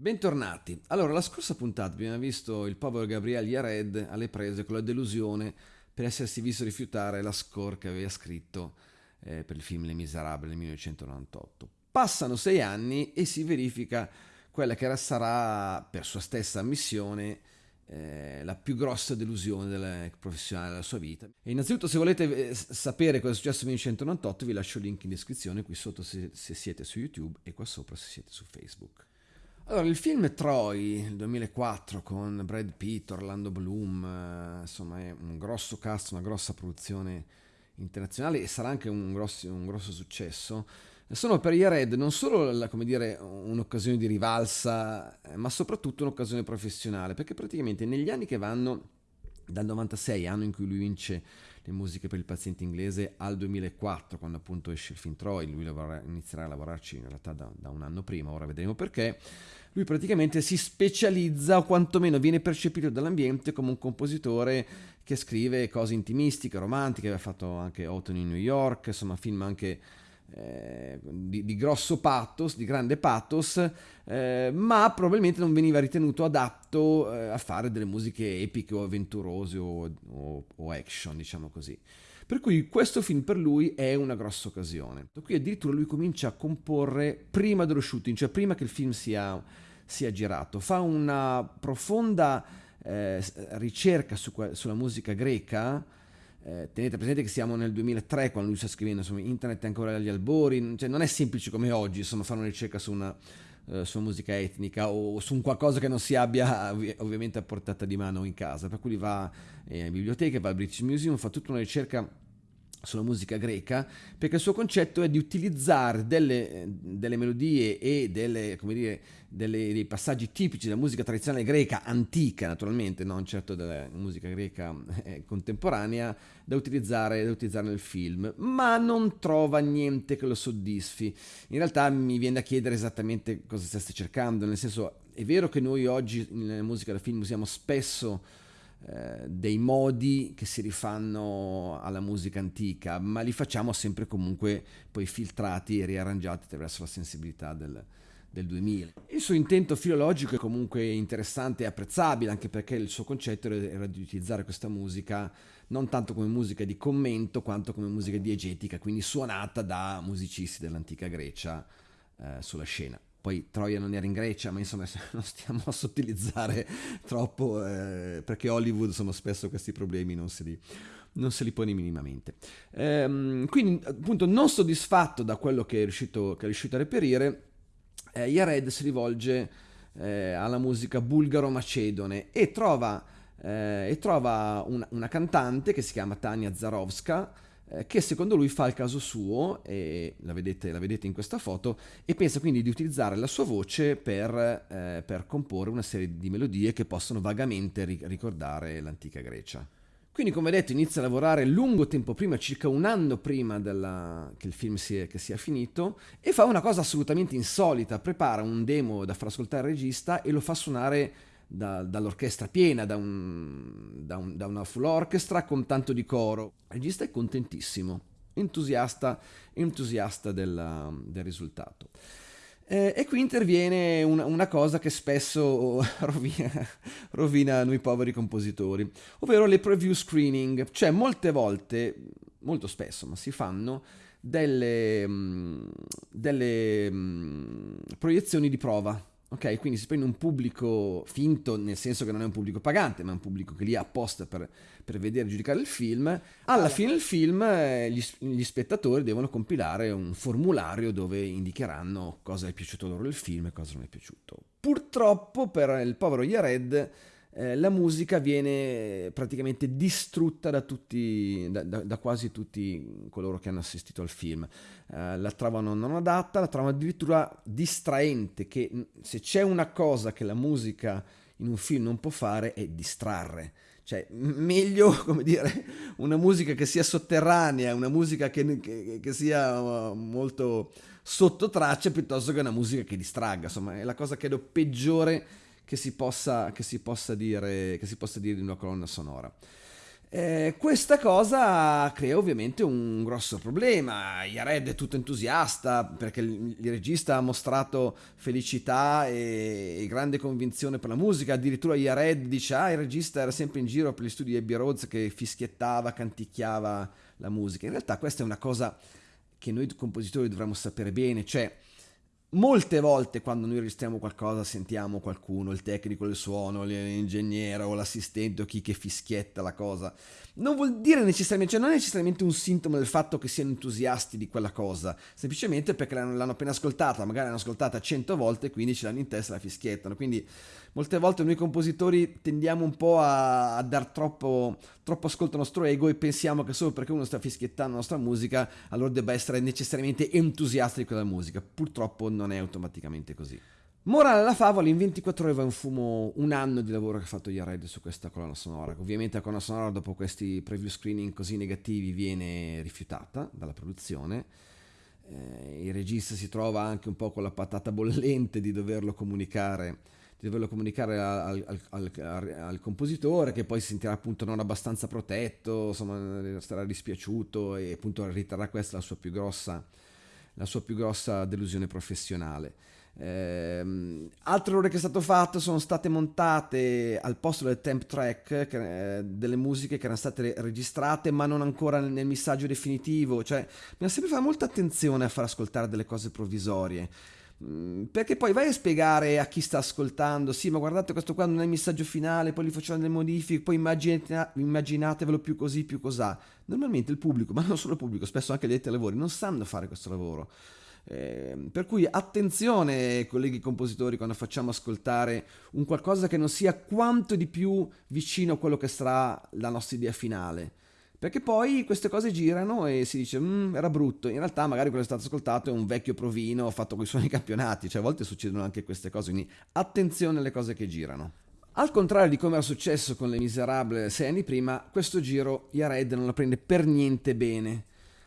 Bentornati. Allora, la scorsa puntata abbiamo visto il povero Gabriele Yared alle prese con la delusione per essersi visto rifiutare la score che aveva scritto eh, per il film Le Miserabili nel 1998. Passano sei anni e si verifica quella che sarà, per sua stessa ammissione, eh, la più grossa delusione della, professionale della sua vita. E innanzitutto, se volete eh, sapere cosa è successo nel 1998, vi lascio il link in descrizione qui sotto se, se siete su YouTube e qua sopra se siete su Facebook. Allora, il film Troy, il 2004, con Brad Pitt, Orlando Bloom, eh, insomma è un grosso cast, una grossa produzione internazionale e sarà anche un grosso, un grosso successo. Sono per Yared non solo la, dire, un'occasione di rivalsa, eh, ma soprattutto un'occasione professionale, perché praticamente negli anni che vanno dal 96, anno in cui lui vince le musiche per il paziente inglese, al 2004, quando appunto esce il film Troy, lui lavora, inizierà a lavorarci in realtà da, da un anno prima, ora vedremo perché. Lui praticamente si specializza o quantomeno viene percepito dall'ambiente come un compositore che scrive cose intimistiche, romantiche, aveva fatto anche Autumn in New York, insomma film anche di, di, grosso pathos, di grande pathos, eh, ma probabilmente non veniva ritenuto adatto eh, a fare delle musiche epiche o avventurose o, o, o action, diciamo così. Per cui questo film per lui è una grossa occasione. Qui addirittura lui comincia a comporre prima dello shooting, cioè prima che il film sia, sia girato. Fa una profonda eh, ricerca su, sulla musica greca. Eh, tenete presente che siamo nel 2003 quando lui sta scrivendo, insomma, internet è ancora agli albori, cioè, non è semplice come oggi, insomma, fare una ricerca su una, uh, su musica etnica o su un qualcosa che non si abbia ovviamente a portata di mano in casa. Per cui va eh, in biblioteca, va al British Museum, fa tutta una ricerca sulla musica greca, perché il suo concetto è di utilizzare delle, delle melodie e delle, dire, delle, dei passaggi tipici della musica tradizionale greca, antica naturalmente, non certo della musica greca eh, contemporanea, da utilizzare, da utilizzare nel film, ma non trova niente che lo soddisfi. In realtà mi viene da chiedere esattamente cosa stesse cercando, nel senso è vero che noi oggi nella musica da film usiamo spesso dei modi che si rifanno alla musica antica, ma li facciamo sempre comunque poi filtrati e riarrangiati attraverso la sensibilità del, del 2000. Il suo intento filologico è comunque interessante e apprezzabile, anche perché il suo concetto era di utilizzare questa musica non tanto come musica di commento, quanto come musica diegetica, quindi suonata da musicisti dell'antica Grecia eh, sulla scena poi Troia non era in Grecia, ma insomma non stiamo a sottilizzare troppo, eh, perché Hollywood sono spesso questi problemi, non se li, non se li pone minimamente. Ehm, quindi appunto non soddisfatto da quello che è riuscito, che è riuscito a reperire, eh, Yared si rivolge eh, alla musica bulgaro-macedone e trova, eh, e trova una, una, cantante che si chiama Tania Zarovska, che secondo lui fa il caso suo, e la vedete, la vedete, in questa foto, e pensa quindi di utilizzare la sua voce per, eh, per comporre una serie di melodie che possono vagamente ricordare l'antica Grecia. Quindi, come detto, inizia a lavorare lungo tempo prima, circa un anno prima della, che il film sia, che sia finito, e fa una cosa assolutamente insolita, prepara un demo da far ascoltare al regista e lo fa suonare da, dall'orchestra piena, da, un, da, un, da, una full orchestra con tanto di coro. Il regista è contentissimo, entusiasta, entusiasta della, del risultato. Eh, e qui interviene una, una, cosa che spesso rovina, rovina noi poveri compositori, ovvero le preview screening, cioè molte volte, molto spesso, ma si fanno delle, mm, delle mm, proiezioni di prova Ok, quindi si prende un pubblico finto, nel senso che non è un pubblico pagante, ma è un pubblico che lì è apposta per, per vedere e giudicare il film. Alla fine del film eh, gli, gli, spettatori devono compilare un formulario dove indicheranno cosa è piaciuto loro del film e cosa non è piaciuto. Purtroppo per il povero Yared eh, la musica viene praticamente distrutta da, tutti, da, da, da, quasi tutti coloro che hanno assistito al film. Eh, la trovano non adatta, la trovano addirittura distraente, che se c'è una cosa che la musica in un film non può fare è distrarre. Cioè, meglio, come dire, una musica che sia sotterranea, una musica che, che, che sia uh, molto sotto traccia, piuttosto che una musica che distragga. Insomma, è la cosa credo peggiore che si possa, che si possa, dire, che si possa dire di una colonna sonora. Eh, questa cosa crea ovviamente un grosso problema. Yared è tutto entusiasta perché il, il regista ha mostrato felicità e, e, grande convinzione per la musica. Addirittura Yared dice: Ah, il regista era sempre in giro per gli studi di Abbey Roads che fischiettava, canticchiava la musica. In realtà, questa è una cosa che noi compositori dovremmo sapere bene, cioè Molte volte quando noi registriamo qualcosa sentiamo qualcuno, il tecnico del suono, l'ingegnere o l'assistente o chi che fischietta la cosa. Non vuol dire necessariamente, cioè non è necessariamente un sintomo del fatto che siano entusiasti di quella cosa, semplicemente perché l'hanno, appena ascoltata, magari l'hanno ascoltata cento volte e quindi ce l'hanno in testa e la fischiettano. Quindi molte volte noi compositori tendiamo un po' a, a dar troppo, troppo ascolto al nostro ego e pensiamo che solo perché uno sta fischiettando la nostra musica allora debba essere necessariamente entusiasta di quella musica. Purtroppo non è automaticamente così. Morale alla favola, in 24 ore va in fumo un anno di lavoro che ha fatto Yared su questa colonna sonora. Ovviamente la colonna sonora dopo questi preview screening così negativi viene rifiutata dalla produzione. Eh, il regista si trova anche un po' con la patata bollente di doverlo comunicare di doverlo comunicare al, al, al, al, compositore che poi si sentirà appunto non abbastanza protetto, insomma starà dispiaciuto e appunto riterrà questa la sua più grossa, la sua più grossa delusione professionale. Eh, altre ore che è stato fatto sono state montate al posto del temp track che, eh, delle musiche che erano state registrate ma non ancora nel, nel missaggio definitivo cioè bisogna sempre fare molta attenzione a far ascoltare delle cose provvisorie perché poi vai a spiegare a chi sta ascoltando, sì, ma guardate questo qua non è il messaggio finale, poi gli facciamo delle modifiche, poi immaginate, immaginatevelo più così, più cosà. Normalmente il pubblico, ma non solo il pubblico, spesso anche gli addetti ai lavori, non sanno fare questo lavoro. Eh, per cui attenzione, colleghi compositori, quando facciamo ascoltare un qualcosa che non sia quanto di più vicino a quello che sarà la nostra idea finale. Perché poi queste cose girano e si dice, mm, era brutto. In realtà magari quello che è stato ascoltato è un vecchio provino fatto con i suoni campionati. Cioè a volte succedono anche queste cose, quindi attenzione alle cose che girano. Al contrario di come era successo con Le Miserable sei anni prima, questo giro Yared non la prende per niente bene.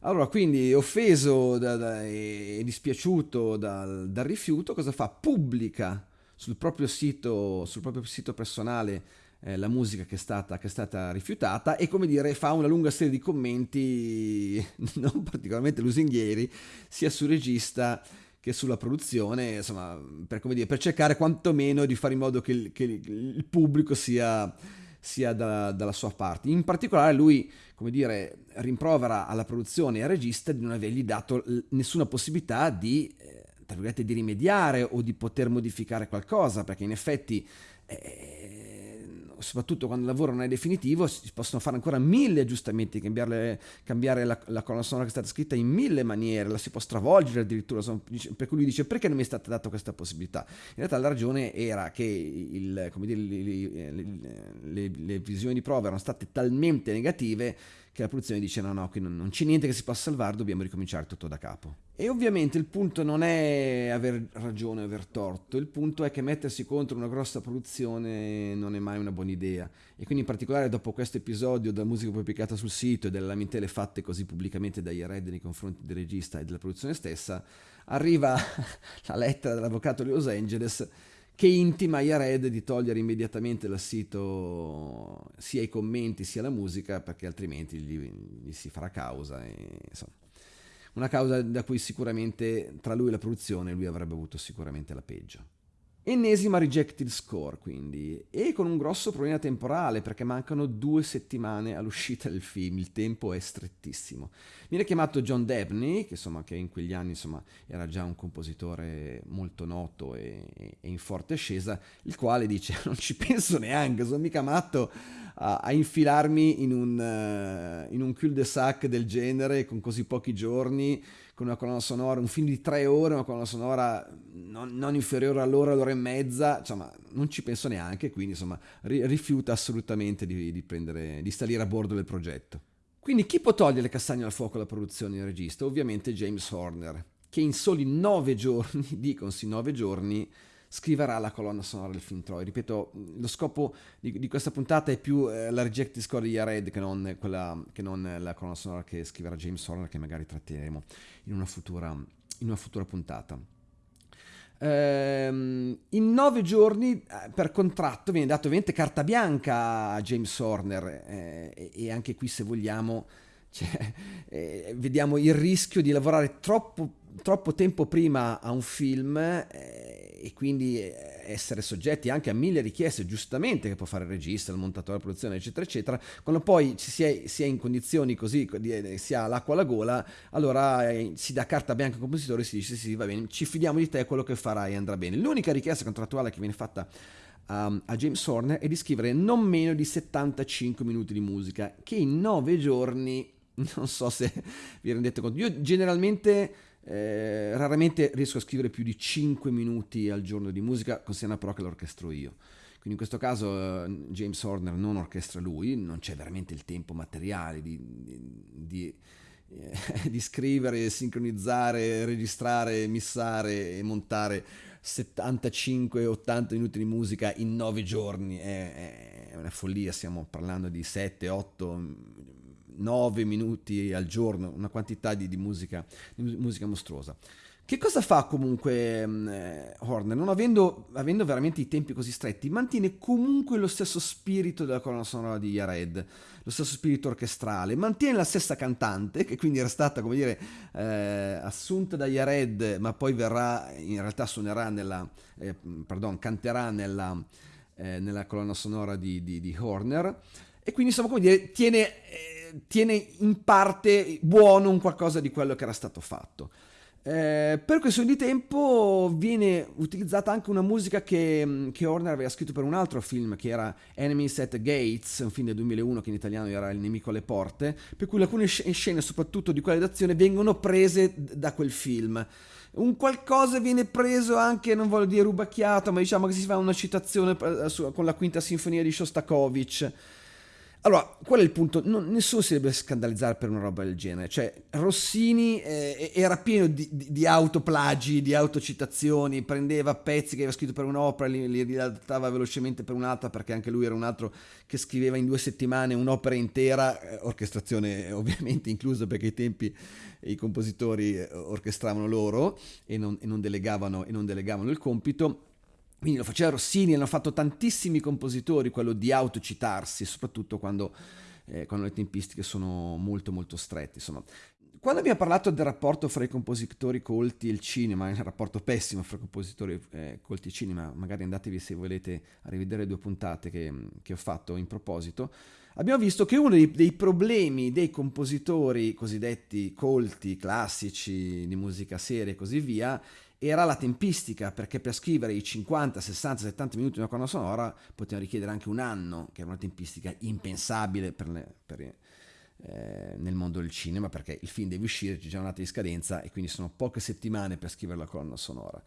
Allora, quindi offeso da, da, e dispiaciuto dal, dal rifiuto, cosa fa? Pubblica sul proprio sito, sul proprio sito personale eh, la musica che è, stata, che è stata rifiutata e come dire fa una lunga serie di commenti non particolarmente lusinghieri sia sul regista che sulla produzione, insomma, per, dire, per cercare quantomeno di fare in modo che il, che il pubblico sia, sia da, dalla sua parte. In particolare lui, come dire, rimprovera alla produzione e al regista di non avergli dato nessuna possibilità di, eh, tra di rimediare o di poter modificare qualcosa, perché in effetti... Eh, soprattutto quando il lavoro non è definitivo, si possono fare ancora mille aggiustamenti, cambiare, cambiare la, la, colonna sonora che è stata scritta in mille maniere, la si può stravolgere addirittura, per cui lui dice perché non mi è stata data questa possibilità? In realtà la ragione era che il, dire, le, le, le, le visioni di prova erano state talmente negative che la produzione dice no no qui non, non c'è niente che si possa salvare dobbiamo ricominciare tutto da capo. E ovviamente il punto non è aver ragione o aver torto il punto è che mettersi contro una grossa produzione non è mai una buona idea. E quindi in particolare dopo questo episodio della musica pubblicata sul sito e delle lamentele fatte così pubblicamente dagli Red nei confronti del regista e della produzione stessa arriva la lettera dell'avvocato di Los Angeles che intima a Yared di togliere immediatamente dal sito sia i commenti sia la musica perché altrimenti gli, gli si farà causa. E, una causa da cui sicuramente tra lui e la produzione lui avrebbe avuto sicuramente la peggio. Ennesima rejected score quindi, e con un grosso problema temporale perché mancano due settimane all'uscita del film, il tempo è strettissimo. Viene chiamato John Debney, che, insomma, che in quegli anni insomma, era già un compositore molto noto e, e, in forte ascesa, il quale dice non ci penso neanche, sono mica matto a, a infilarmi in un, uh, in un cul-de-sac del genere con così pochi giorni con una colonna sonora, un film di tre ore, una colonna sonora non, non inferiore all'ora, all'ora e mezza, insomma, non ci penso neanche, quindi insomma, ri- rifiuta assolutamente di, di, prendere, di salire a bordo del progetto. Quindi chi può togliere le castagne al fuoco alla produzione del regista? Ovviamente James Horner, che in soli nove giorni, dicono sì nove giorni, scriverà la colonna sonora del film Troy. Ripeto, lo scopo di, di questa puntata è più eh, la rejected score di Yared che non, quella, che non la colonna sonora che scriverà James Horner, che magari tratteremo in una futura, in una futura puntata. Ehm, in nove giorni eh, per contratto viene dato ovviamente carta bianca a James Horner eh, e anche qui se vogliamo cioè, eh, vediamo il rischio di lavorare troppo, troppo tempo prima a un film eh, e quindi eh, essere soggetti anche a mille richieste, giustamente, che può fare il regista, il montatore, la produzione, eccetera, eccetera. Quando poi si è, si è in condizioni così, eh, si ha l'acqua alla gola, allora eh, si dà carta bianca al compositore e si dice sì, va bene, ci fidiamo di te, quello che farai andrà bene. L'unica richiesta contrattuale che viene fatta um, a James Horner è di scrivere non meno di 75 minuti di musica, che in 9 giorni, non so se vi rendete conto, io generalmente eh, raramente riesco a scrivere più di 5 minuti al giorno di musica, considerando però che l'orchestro io. Quindi in questo caso eh, James Horner non orchestra lui, non c'è veramente il tempo materiale di, di, di, eh, di scrivere, sincronizzare, registrare, missare e montare 75-80 minuti di musica in 9 giorni. È, è una follia, stiamo parlando di 7-8 9 minuti al giorno, una quantità di, di, musica, di musica mostruosa. Che cosa fa comunque mm, eh, Horner? Non avendo, avendo, veramente i tempi così stretti, mantiene comunque lo stesso spirito della colonna sonora di Yared, lo stesso spirito orchestrale, mantiene la stessa cantante, che quindi era stata, come dire, eh, assunta da Yared, ma poi verrà, in realtà suonerà nella, eh, pardon, canterà nella, eh, nella colonna sonora di, di, di, Horner, e quindi insomma, come dire, tiene eh, tiene in parte buono un qualcosa di quello che era stato fatto. Eh, per questione di tempo viene utilizzata anche una musica che, che, Horner aveva scritto per un altro film che era Enemies at Gates, un film del 2001 che in italiano era Il nemico alle porte, per cui alcune scene, soprattutto di quelle d'azione, vengono prese da quel film. Un qualcosa viene preso anche, non voglio dire rubacchiato, ma diciamo che si fa una citazione eh, con la quinta sinfonia di Shostakovich allora, qual è il punto? Non, nessuno si deve scandalizzare per una roba del genere. Cioè, Rossini eh, era pieno di, di, di, autoplagi, di autocitazioni, prendeva pezzi che aveva scritto per un'opera, li, li riadattava velocemente per un'altra, perché anche lui era un altro che scriveva in due settimane un'opera intera, eh, orchestrazione ovviamente inclusa perché ai tempi i compositori eh, orchestravano loro e non, e non, delegavano, e non delegavano il compito quindi lo faceva Rossini, l'hanno fatto tantissimi compositori, quello di autocitarsi, soprattutto quando, eh, quando le tempistiche sono molto molto strette. Insomma. Quando abbiamo parlato del rapporto fra i compositori colti e il cinema, un rapporto pessimo fra i compositori eh, colti e il cinema, magari andatevi se volete a rivedere due puntate che, che ho fatto in proposito, abbiamo visto che uno dei, dei, problemi dei compositori cosiddetti colti, classici, di musica seria e così via, era la tempistica, perché per scrivere i 50, 60, 70 minuti di una colonna sonora potevano richiedere anche un anno, che era una tempistica impensabile per le, per, eh, nel mondo del cinema, perché il film deve uscire, c'è già una data di scadenza e quindi sono poche settimane per scrivere la colonna sonora.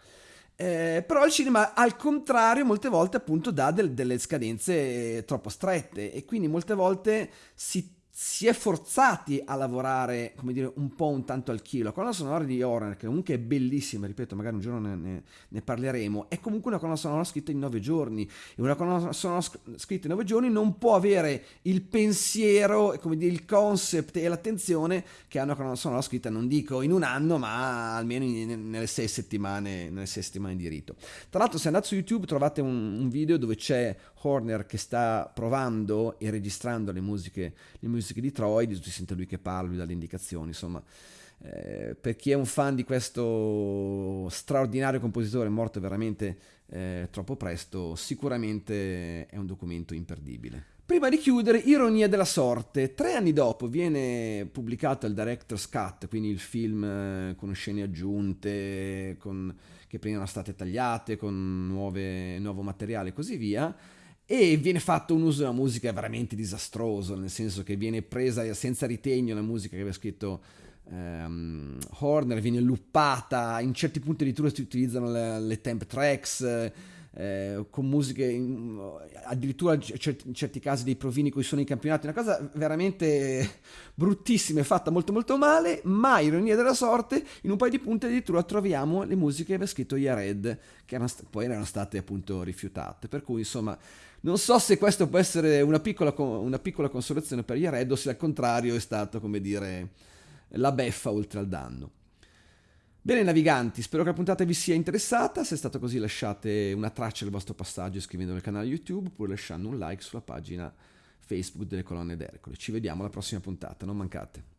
Eh, però il cinema al contrario molte volte appunto dà del, delle scadenze troppo strette e quindi molte volte si si è forzati a lavorare, come dire, un po' un tanto al chilo. La colonna sonora di Horner, che comunque è bellissima, ripeto, magari un giorno ne, ne, ne, parleremo, è comunque una colonna sonora scritta in nove giorni. E una colonna sonora scritta in nove giorni non può avere il pensiero, come dire, il concept e l'attenzione che ha una colonna sonora scritta, non dico in un anno, ma almeno in, nelle, sei settimane, nelle sei settimane di rito. Tra l'altro, se andate su YouTube trovate un, un video dove c'è Horner che sta provando e registrando le musiche, le musiche di Troy, si sente lui che parla, lui dà le indicazioni, insomma. Eh, per chi è un fan di questo straordinario compositore morto veramente eh, troppo presto, sicuramente è un documento imperdibile. Prima di chiudere, Ironia della sorte. Tre anni dopo viene pubblicato il Director's Cut, quindi il film eh, con scene aggiunte, con, che prima erano state tagliate, con nuove, nuovo materiale e così via e viene fatto un uso della musica veramente disastroso, nel senso che viene presa senza ritegno la musica che aveva scritto um, Horner, viene luppata, in certi punti addirittura si utilizzano le, le temp tracks, eh, con musiche, in, addirittura in certi, in casi dei provini con i suoni di campionato, una cosa veramente bruttissima e fatta molto molto male, ma ironia della sorte, in un paio di punti addirittura troviamo le musiche che aveva scritto Yared, che erano, poi erano state appunto rifiutate, per cui insomma non so se questo può essere una piccola, una piccola consolazione per Jared o se al contrario è stato, come dire, la beffa oltre al danno. Bene naviganti, spero che la puntata vi sia interessata, se è stato così lasciate una traccia del vostro passaggio iscrivendo al canale YouTube oppure lasciando un like sulla pagina Facebook delle colonne d'Ercole. Ci vediamo alla prossima puntata, non mancate.